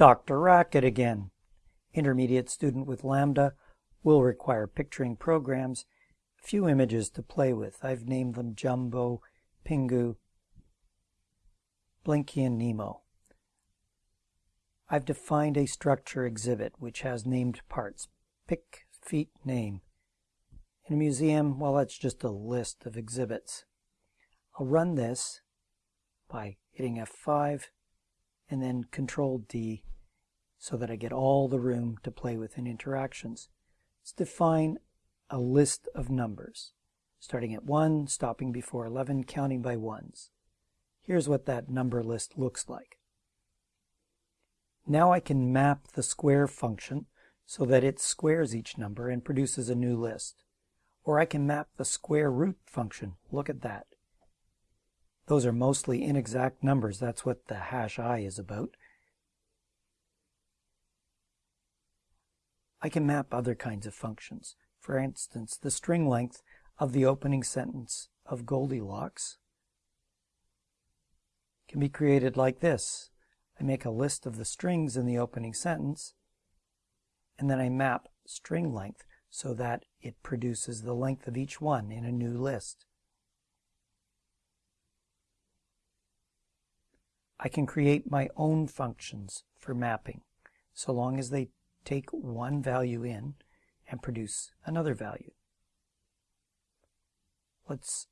DrRacket again. Intermediate student with Lambda will require picturing programs, few images to play with. I've named them Jumbo, Pingu, Blinky, and Nemo. I've defined a structure exhibit which has named parts. Pick, feet, name. In a museum, well, that's just a list of exhibits. I'll run this by hitting F5 and then Control D so that I get all the room to play with in interactions. Let's define a list of numbers, starting at 1, stopping before 11, counting by ones. Here's what that number list looks like. Now I can map the square function so that it squares each number and produces a new list. Or I can map the square root function. Look at that. Those are mostly inexact numbers. That's what the hash i is about. I can map other kinds of functions. For instance, the string length of the opening sentence of Goldilocks can be created like this. I make a list of the strings in the opening sentence, and then I map string length so that it produces the length of each one in a new list. I can create my own functions for mapping, so long as they take one value in and produce another value. Let's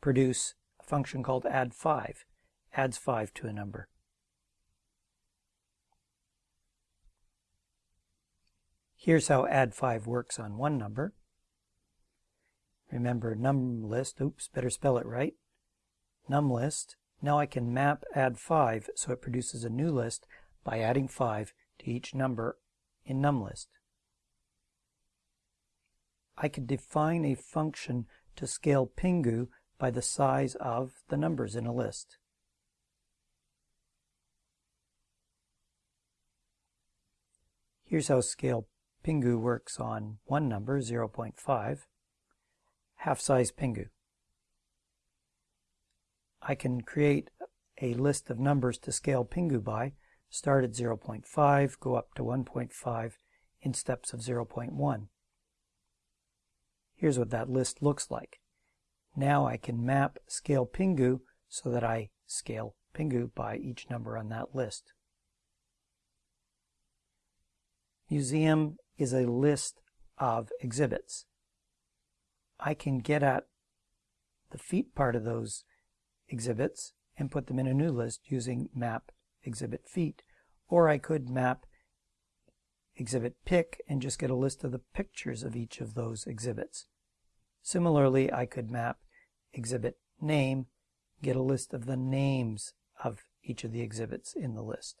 produce a function called add 5. Adds 5 to a number. Here's how add 5 works on one number. Remember num list, oops, better spell it right. Num list. Now I can map add 5 so it produces a new list by adding 5 to each number in numList. I could define a function to scale Pingu by the size of the numbers in a list. Here's how scale Pingu works on one number, 0.5, half-size Pingu. I can create a list of numbers to scale Pingu by start at 0.5, go up to 1.5 in steps of 0.1. Here's what that list looks like. Now I can map scale Pingu so that I scale Pingu by each number on that list. Museum is a list of exhibits. I can get at the feet part of those exhibits and put them in a new list using map exhibit feet, or I could map exhibit pick and just get a list of the pictures of each of those exhibits. Similarly, I could map exhibit name, get a list of the names of each of the exhibits in the list.